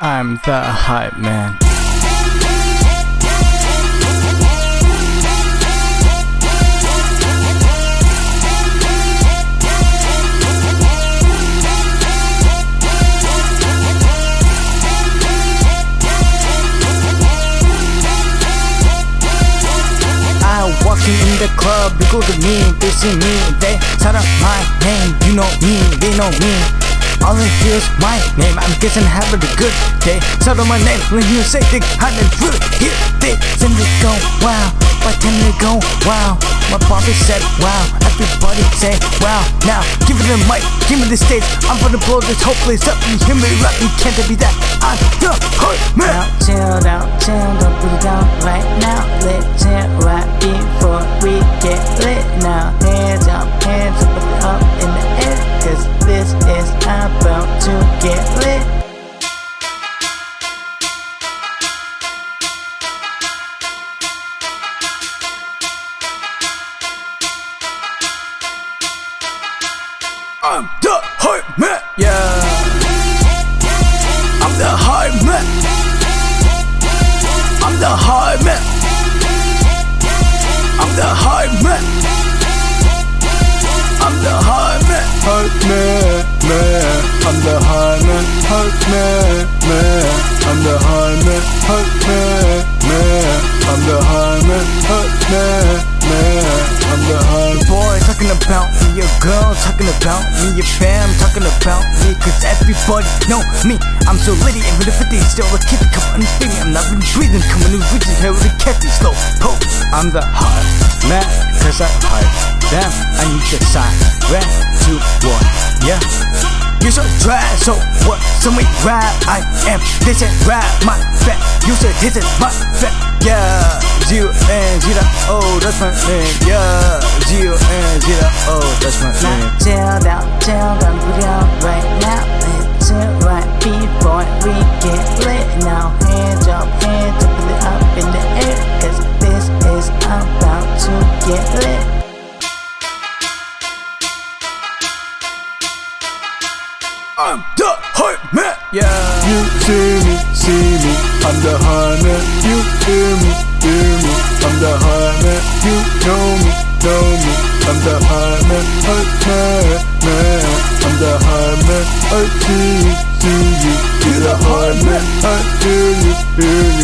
I'm the hype man. Walking in the club, they go to me, they see me, they shout out my name, you know me, they know me. All they hear is my name, I'm guessing having a good day. Shout out my name when you say they hadn't really hear they send it go wow, by ten they go wow. My body said wow, everybody say wow. Now give it a mic, give me the stage, I'm gonna blow this whole place up. You hear me rap, you can't be that. I'm the hard man. I'm the hype man, yeah. I'm the hype man. Your girl talking about me, your fam talking about me, cause everybody know me. I'm so litty, if it is still a kid, come on, baby, I'm not really breathing, coming new riches here with a catchy slow poke. I'm the hot man, cause I hype them. I need the sign, red, two, one, yeah. You so trash, so what? So me rap, I am. They said rap, my fat. You said hit it, my fat. Yeah, G and G oh, that's my name. Yeah, we get lit now. Hands up, hands up, put it up in the air. Cause this is about to get lit. I'm the hype man. Yeah. You see me, see me, I'm the high man. You hear me, hear me, I'm the high man. You know me, know me, I'm the high man. Hype man, man, I'm the high man. I see you, see you, I you, you,